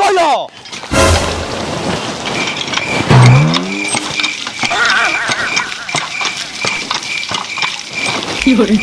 भइलो रे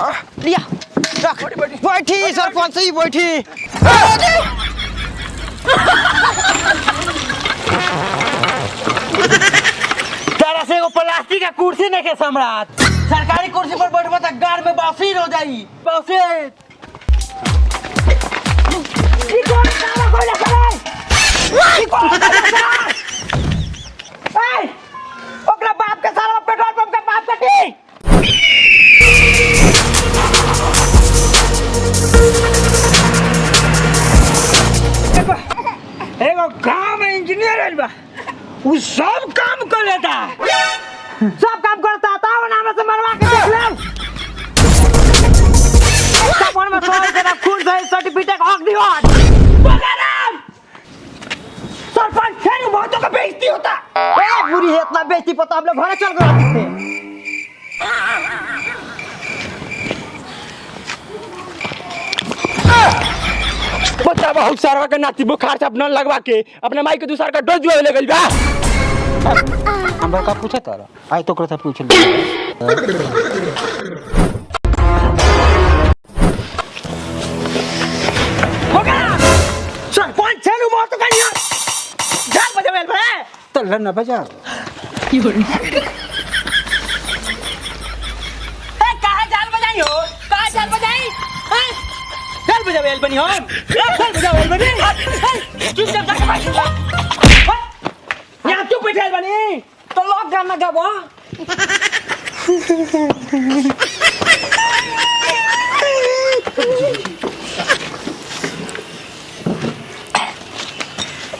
रख। बैठी सरपंच ही बैठी। तारा से एगो प्लास्टिक का कुर्सी नहीं के सम्राट। सरकारी कुर्सी पर बैठबा त गाड़ में बासीर हो? जाई बासीर ओकरा बाप के सारा पेट्रोल पंप के बाप कटी एगो- एगो गाँव में इंजीनियर आइल बा। उ सब काम कर लेता सब काम करता था वो नाम से मरवा के देख ले। कपड़ में सोल के ना खून से सर्टिफिकेट हक दियो बगाराम सरपंच फिर बहुतों का बेइज्जती होता। ए बुरी है इतना बेइज्जती पता हम लोग घरे चल गए बच्चा बहुत सारा के नाती बुखार से अपना लगवा के अपने माई के दूसरा का डोज ले गई बा। हमरा का पूछे तारा आई तो करता पूछ ले। हो सरपंच छेनु बहुत का यहाँ जान बजे बे तो लड़ना बजा ए काहे जान बजाई हो काहे जान बजाई हैं बनी चुप चुप जाके बैठ जा। यहाँ चुप बैठे बनी? तो लॉक गाना गाबो।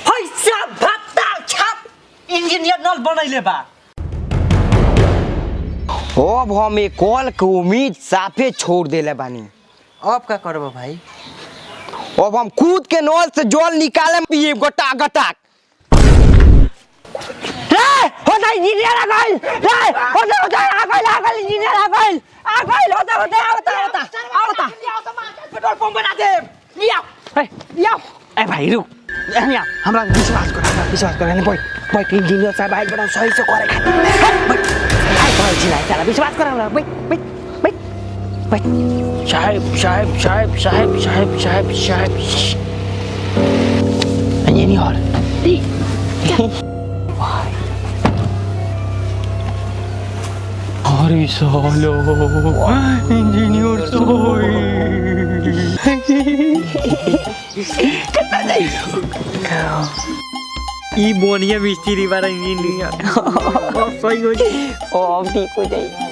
पैसा भत्ता छाप। इंजीनियर नल बनैले बा। अब हम एक कॉल के उम्मीद साफे छोड़ देले बानी। अब का करबो भाई? अब हम कूद के नल से जल निकाले पिए गोटा गटाक। रे हो जाए इंजीनियर आ गइल रे हो जाए हो जाए आ गइल आ गइल इंजीनियर आ गइल आ गइल हो जाए हो जाए आवता आवता आवता पेट्रोल पंप बना दे। लिया। ए लिया। ए भाई रुक। यहाँ हमरा विश्वास कर विश्वास कर नहीं बैठ बैठ इंजीनियर साहब आइल बड़ा सही से करे खातिर। बैठ आई तो चिल्लाए साला विश्वास कर हमरा बैठ बैठ बैठ बैठ साहब साहब साहब साहब साहब साहब साहब इंजीनियर अरे सालो इंजीनियर ई बोनिया मिस्त्री बारा इंजीनियर सही हो जी ओ अब ठीक हो जाएगी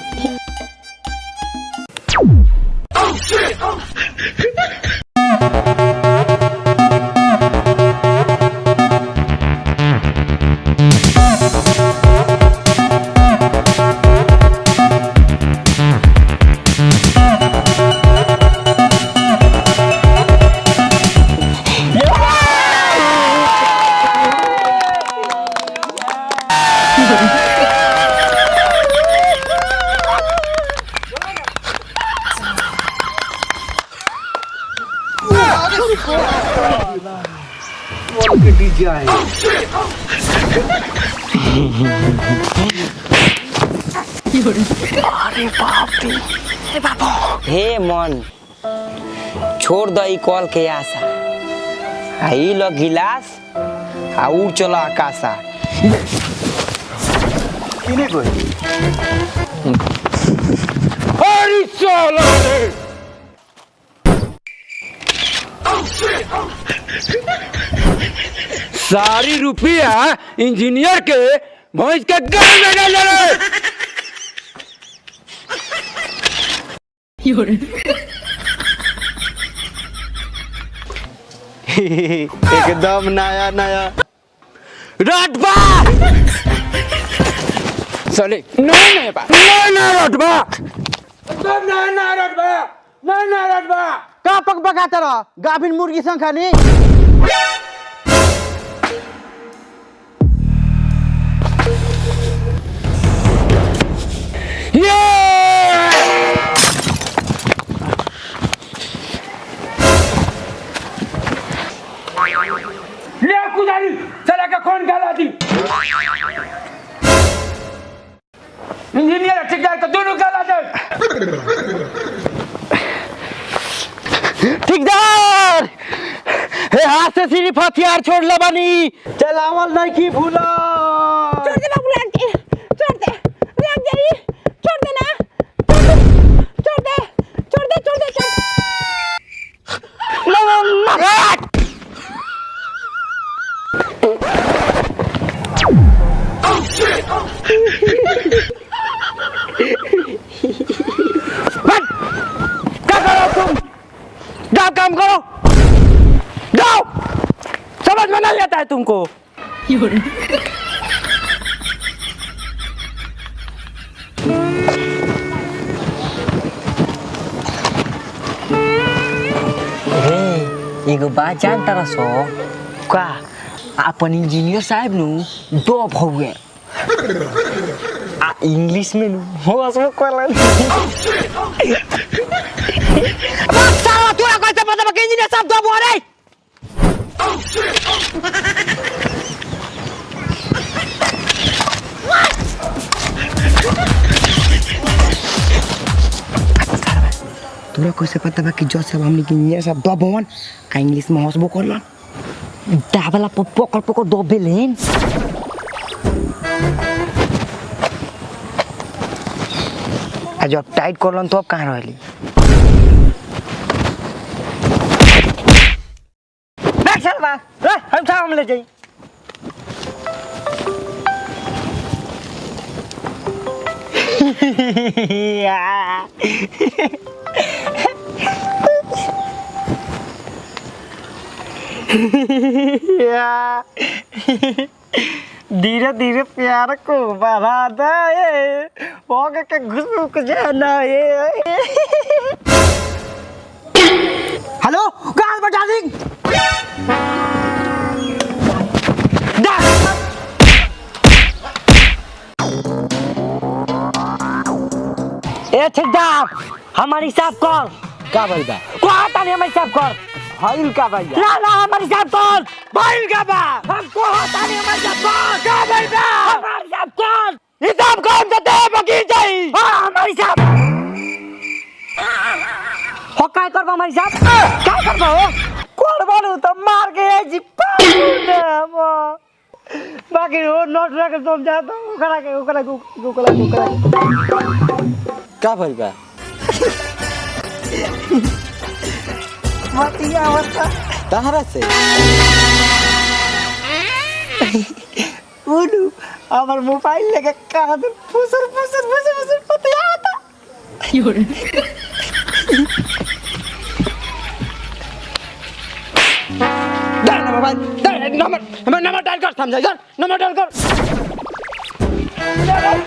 हे मन छोड़ दई कॉल के आशा। आ ई लो गिलास आ उड़ चलो आकाशा। अरे साला रे! सारी रुपया इंजीनियर के भैंस के गाल में डाल एकदम नया नया। रात बा। साले नहीं नहीं बा। नहीं ना रोटबा तुम नहीं ना रटबा नहीं ना रटबा कापक पक गाभिन मुर्गीसँग खाने ठेकेदार हे हाथ से सिर्फ़ हथियार छोड़ ले बनी चलावल नहीं की Ego bacaan tara so. Kwa, अपन इंजीनियर साहब नु दो हो गए इंग्लिश में नु हो असम कोलन बस साला तू कैसे पता इंजीनियर दो तोरा कैसे पता बा कि जज साहब हमनी के इंजीनियर साहब दो भवन आ इंग्लिश में हंसबो करलन दाबला पकड़ पकड़ दो बेलेन आ जब टाइट करलन तो अब कहाँ रहली हम हम ले जाई धीरे धीरे प्यार को बढ़ा दे। हो के घुस जाना है हेलो कहाँ बता दी। ए ठेकेदार हमारी हिसाब कर का भाई बा को आता नहीं हमारी हिसाब कर हईल का भाई ना ना हमारी हिसाब कर भाई का बा हमको आता नहीं हमारी हिसाब कर का भाई बा हमारी हिसाब कर हिसाब कौन सा दे बगी जाई? हाँ हमारी हिसाब। हो काय करबा हमारी हिसाब? काय करबा? हो करबानु तो मार के आई जी पाऊ बाकी हो नोट रख समझा दो ओकरा के ओकरा के ओकरा के ओकरा के। का भाई बा मतिया बता तहरा से बोलू আমার মোবাইল লেগে কাঁদে ফুসুর ফুসুর ফুসুর ফুসুর করতে যাওয়াটা डाल ना मोबाइल डाल नंबर नंबर नंबर डाल कर समझा यार नंबर डाल कर आज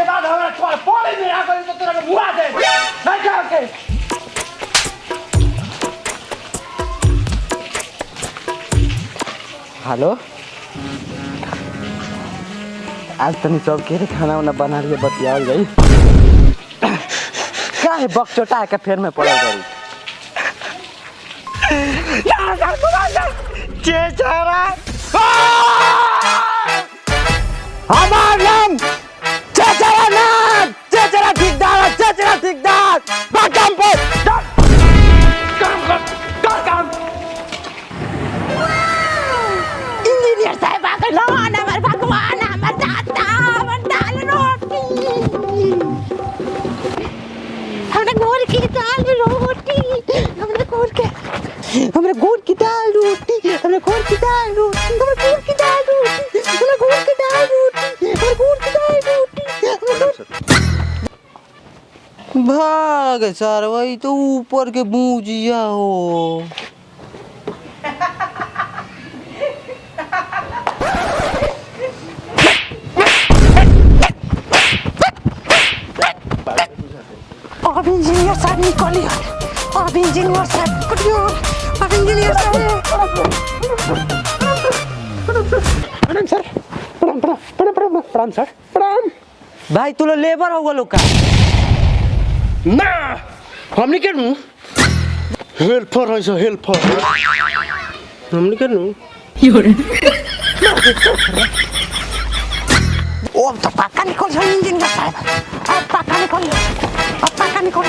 के बाद हमारा छोड़ फ़ोन में आ गई तो तेरा बुआ दे नहीं क्या के हेलो? आज तनी सब के खाना वाना बना लिए बतियाल गई। क्या है बक चोटा के फेर में पड़ल गई? चेचारा! हमरा गुड़ की दाल रोटी, हमरा गुड़ की दाल रोटी, हमरा गुड़ की दाल रोटी, हमरा गुड़ की दाल रोटी, हमरा गुड़ की दाल रोटी। भाग सर, वही तो ऊपर के बूझिया हो। अब इंजीनियर साहब निकलिए अब इंजीनियर साहब निकलिए इंजीनियर प्रणाम सर प्रणाम प्रणाम प्रणाम प्रणाम प्रणाम सर प्रणाम भाई तू लेबर हो गलो का ना हमने के नु? हेल्पर है सो हेल्पर। हमने के नु? ओ अब तो पक्का निकल जाओ इंजीनियर साहब अब पक्का निकल अब पक्का निकल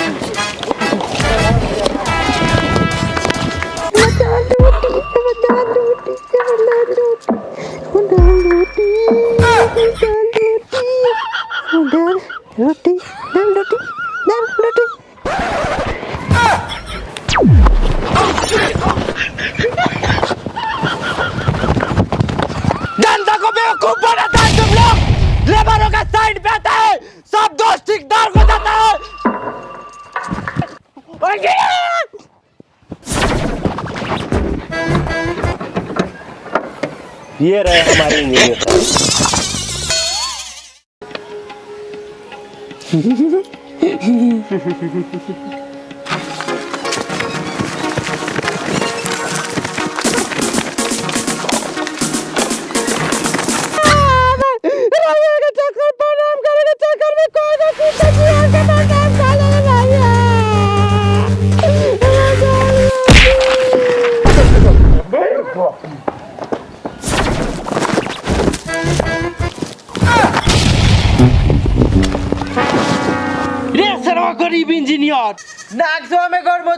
ये रहे हमारे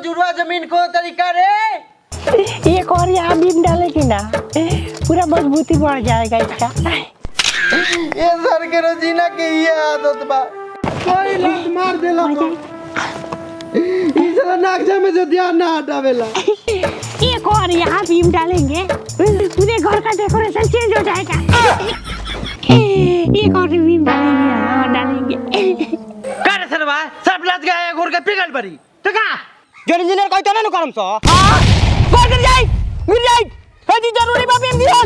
मजूरवा ज़मीन को तरीका रे? एक और यहाँ बीम डालेगी ना? पूरा मजबूती बढ़ जाएगा इसका। ये सर के रोजीना के ये आदत बा। कोई लत मार देला इसला नागसा में से ध्यान ना हटावेला। एक और यहाँ बीम डालेंगे। पूरे घर का डेकोरेशन चेंज हो जाएगा। एक और बीम डालेंगे हाँ डालेंगे। का रे सरवा? सब लत गया घोर के पिघल पड़ी। तो का जो इंजीनियर कहते ना नु करम सो कौन गिर जाए गिर जाए हजी ज़रूरी बा बीम दियो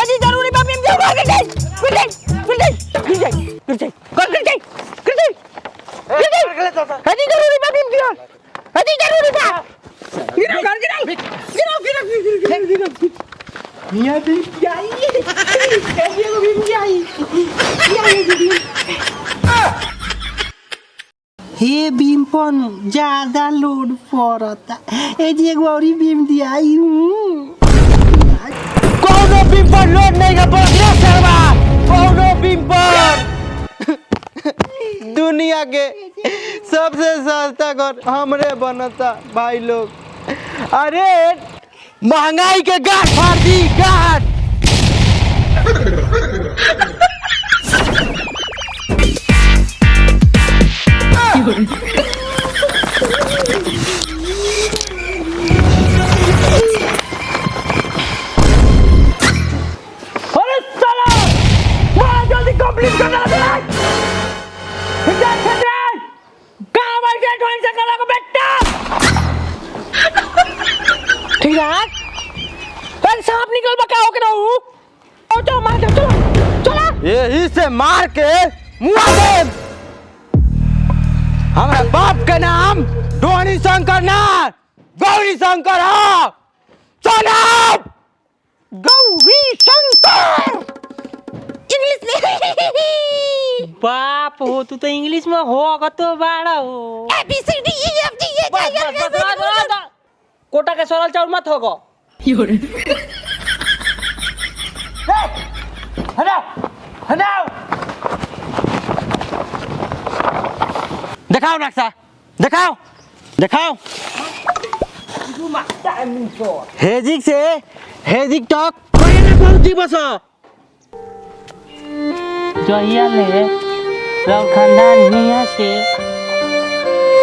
हजी ज़रूरी बा बीम दियो गिर जाए गिर जाए गिर जाए गिर जाए गिर जाए कौन गिर जाए गिर जाए गिर जाए हजी ज़रूरी बा बीम दियो हजी ज़रूरी बा गिरो कर गिरो गिरो गिरो गिरो गिरो गिरो मियाँ दी जाई कैसे को बीम जाई हे बीम पन ज़्यादा लोड पड़ता। ए जी एगो औरी बीम दिया। कौनो बीम पर लोड नहीं का बोल रे सरवा कौनो बीम पर दुनिया के सबसे सस्ता घर हमरे बनता, भाई लोग। अरे, महँगाई के गाठ फाड़ दी, गाठ। यही से मार के मुआ दे। हमारे बाप का नाम डोनी शंकर ना गौरी शंकर हाँ। गौरी शंकर! इंग्लिश में। बाप हो तू तो इंग्लिश में हो तो बाड़ा हो। A B C D E F G. Kota के सरल चाउर मत होगो हटाओ! हटाओ! दिखाओ नक्शा दिखाओ दिखाओ हेजिक से हेजिक तक कोई ना पहुँची बस जहिया ले राव खानदान हिया से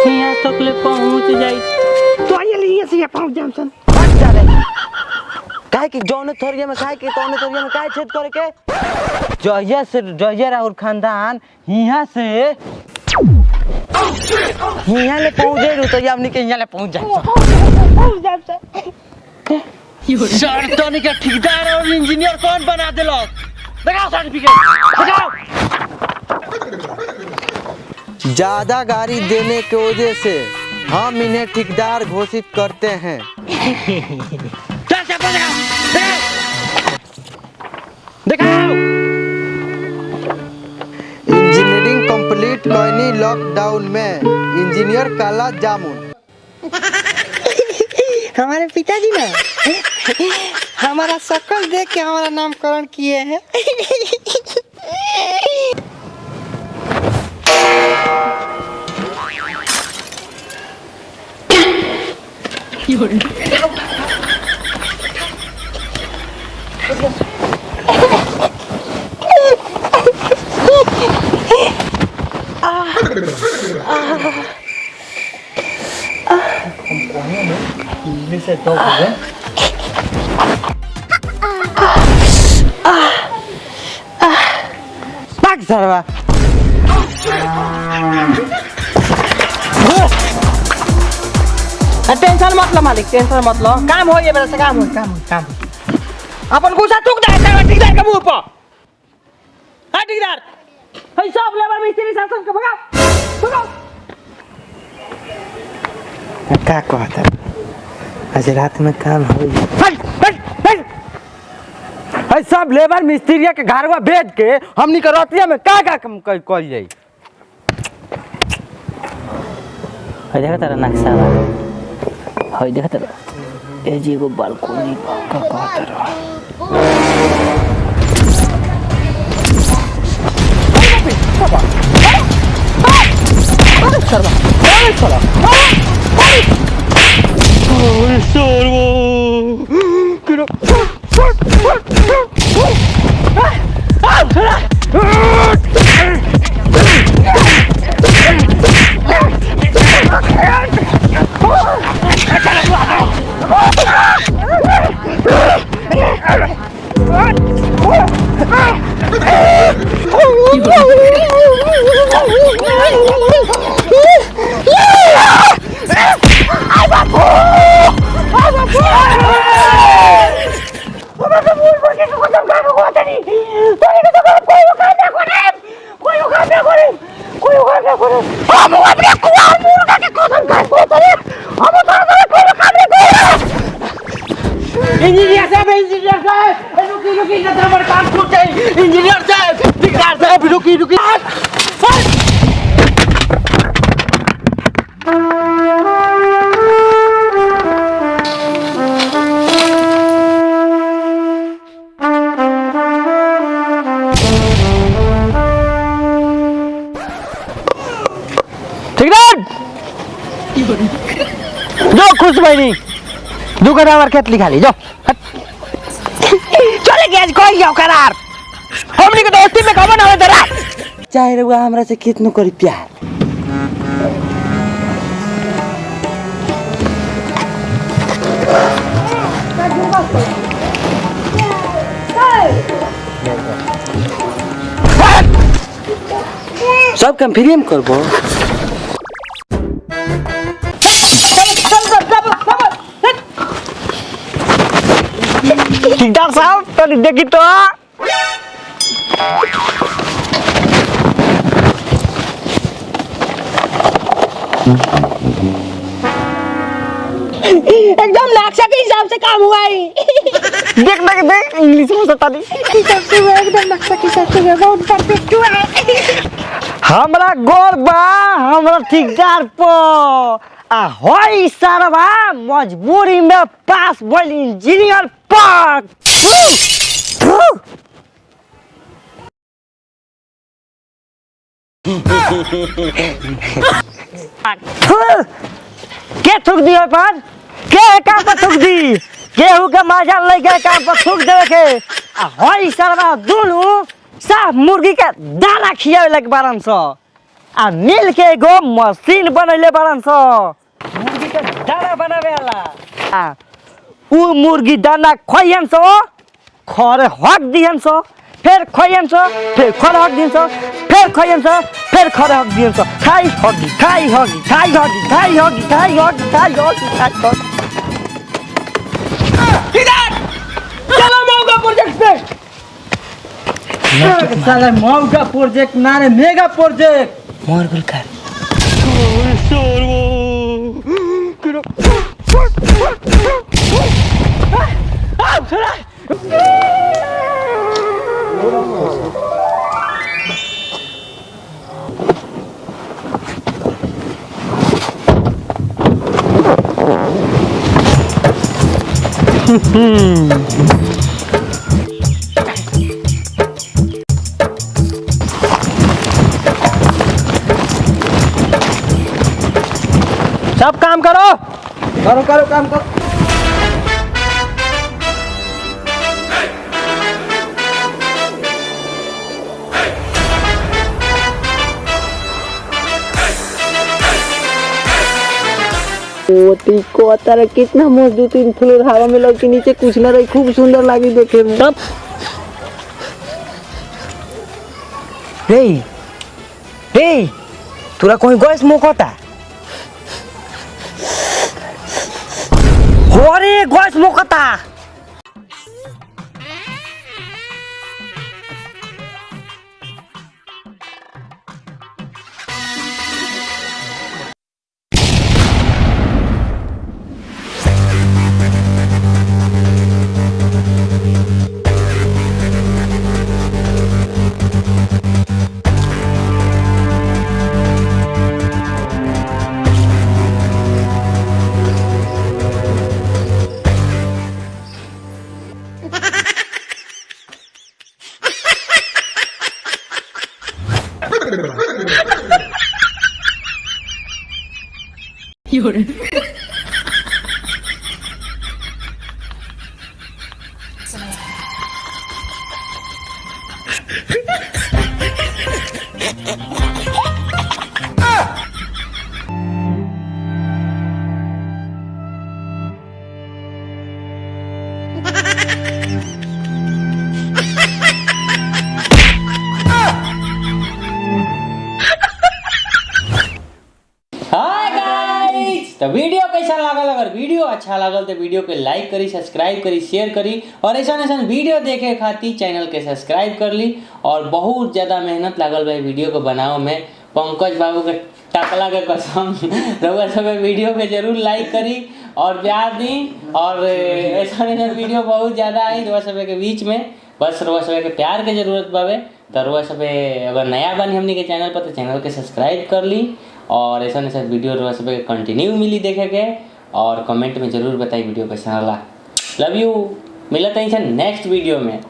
हिया तक ले पहुँच जाई तो ये लिए से पहुँच जाम सन काहे कि जौने थरिया में, काहे कि तौने थरिया में, काहे छेद करे के? जहिया से, जहिया राहुल खानदान, हिया से हिया ले पहुँचे रु तो हमनी के हिया ले पहुँच जाए। पहुँच जाम सन सर तोनी के ठेकेदार और इंजीनियर कौन बना देलो दिखाओ सर्टिफिकेट दिखाओ ज़्यादा गाड़ी देने की वजह से हम इन्हें ठेकेदार घोषित करते हैं। लॉकडाउन में इंजीनियर काला जामुन हमारे पिताजी ना? हमारा शक्ल देख के हमारा नामकरण किए हैं। भाग सरवा टेंशन मत लो मालिक टेंशन मत लो। काम हो ये मेरे से काम हो काम हो काम अपन गुस्सा थूक दे तेरा ठेकेदार के मुँह पर। हाँ ठेकेदार है सब लेबर मिस्त्री सब सबके भगाओ। भगाओ। का कहता आज रात में काम हो सब लेबर मिस्त्री के घरवा बेच के हमनी के रतिया में का का कम कर कल जाई। है देखा तेरा नक्शा बा। है देखा तेरा। ए जी एगो बालकोनी का कहत रहा इंजीनियर साहब इंजीनियर साहब रुकी रुकी ना हमारा काम छूट जाए इंजीनियर साहब ठेकेदार साहब रुकी रुकी ठेकेदार खुश बहनी दू कटा हमार खेत लिखा जो चले गया आज कोई जाओ करार। हमनी के दोस्ती में कमन हवे दरा चाहे रहुआ हमरा से कितनो करी प्यार सब काम फ्री में करबो। तनी देखी तो? एकदम नक्शा के हिसाब से काम हुआ है देख देख देख इंग्लिश में सतानी हिसाब से हुआ एकदम नक्शा के हिसाब से बहुत परफेक्ट हुआ। है हमरा गोर बा हमरा ठेकेदार प। आ होई सरवा मजबूरी में पास भइल इंजीनियर पर के थूक दी पर के काम पर थूक दी केहू के मजा ले के काम पर थूक देवे के। होई सरवा दुनु साफ मुर्गी के दाना खियावे लगे बारन सो। आ मिल के एगो मशीन बनैले बारन सो। मुर्गी के दाना बनावे वाला। आ उ मुर्गी दाना खोयन सो खरे हक दिहन सो फिर खोयन सो फिर खरे हक दिहन सो फिर खोयन सो फिर खरे हक दिहन सो खाई हगी खाई हगी खाई हगी खाई हगी खाई हगी खाई हगी खाई हगी चलो मौका प्रोजेक्ट पे। साला मौका सब काम करो। करो करो काम करो। मोती कितना मज़बूत इन फ्लोर हवा में लग के नीचे कुछ ना रही, खूब सुंदर लगी देखे में। सब। रे रे, तोरा कोई गैस मोकता? अरे गैस मुकता? अच्छा लागल तो वीडियो के लाइक करी, सब्सक्राइब करी, शेयर करी और ऐसा ऐसा वीडियो देखे खातिर चैनल के सब्सक्राइब कर ली और बहुत ज़्यादा मेहनत लागल बा वीडियो को बनाओ में। पंकज बाबू के टकला के कसम, रउआ सब वीडियो के ज़रूर लाइक करी और प्यार दी और ऐसा ऐसा वीडियो बहुत ज़्यादा आई रउआ सब के बीच में। बस रउआ सब के प्यार के ज़रूरत बावे तो रउआ सब अगर नया बनी हमनी के चैनल पर तो चैनल के सब्सक्राइब कर ली और ऐसा ऐसा वीडियो रउआ सब कंटिन्यू मिली देखे के। और कमेंट में ज़रूर बताई वीडियो कैसा लगा। लव यू मिलते हैं नेक्स्ट वीडियो में।